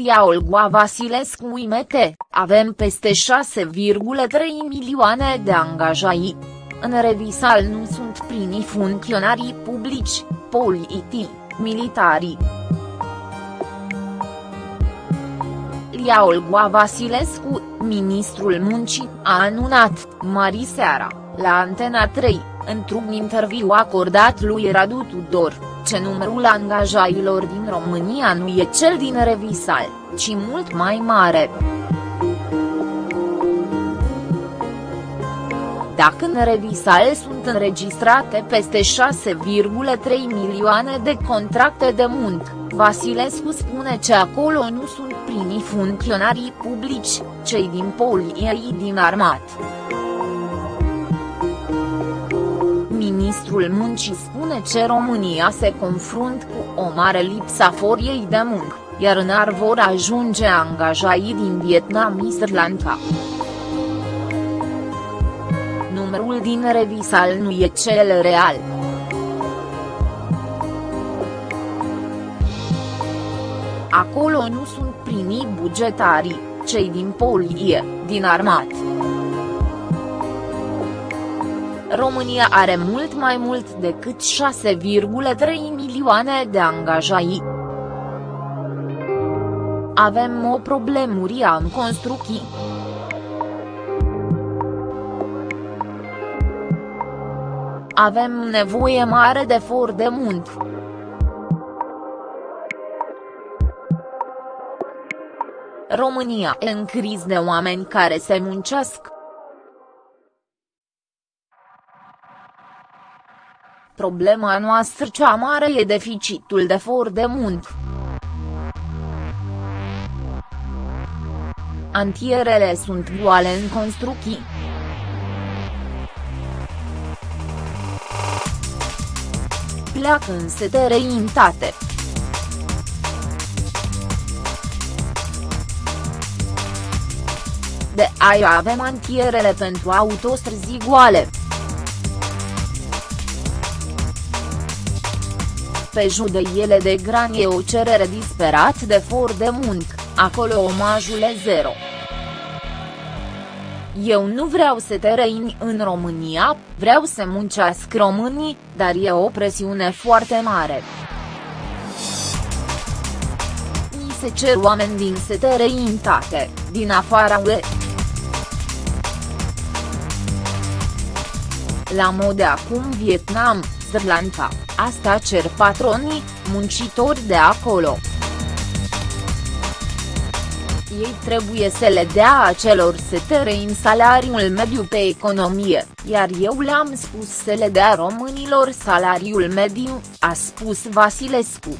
Lia Olgoa Vasilescu Imete, avem peste 6,3 milioane de angajați. În revisal nu sunt primii funcționarii publici, politici, militari. Lia Olgoa Vasilescu, ministrul muncii, a anunțat, mari seara, la Antena 3, într-un interviu acordat lui Radu Tudor, ce numărul angajailor din România nu e cel din Revisal, ci mult mai mare. Dacă în Revisal sunt înregistrate peste 6,3 milioane de contracte de muncă, Vasilescu spune că acolo nu sunt primii funcționarii publici, cei din poliei din armat. Ministrul Muncii spune că România se confrunt cu o mare lipsă a foriei de muncă, iar în ar vor ajunge angajaii din Vietnam și Sri Lanka. Numărul din Revisal nu e cel real. Acolo nu sunt primii bugetarii, cei din polie, din armat. România are mult mai mult decât 6,3 milioane de angajați. Avem o problemă în construcții. Avem nevoie mare de for de muncă. România e în criz de oameni care se muncesc. Problema noastră cea mare e deficitul de for de muncă. Antierele sunt goale în construcții. Pleacă în setere intate. De aia avem antierele pentru autostrăzi goale. Pe judeiele de gran e o cerere disperat de for de muncă, acolo omajul e zero. Eu nu vreau să te răini în România, vreau să muncească românii, dar e o presiune foarte mare. Mi se cer oameni din setere intate, din afara UE. La mod de acum Vietnam, Sri Lanka, asta cer patronii, muncitori de acolo. Ei trebuie să le dea acelor în salariul mediu pe economie, iar eu le-am spus să le dea românilor salariul mediu, a spus Vasilescu.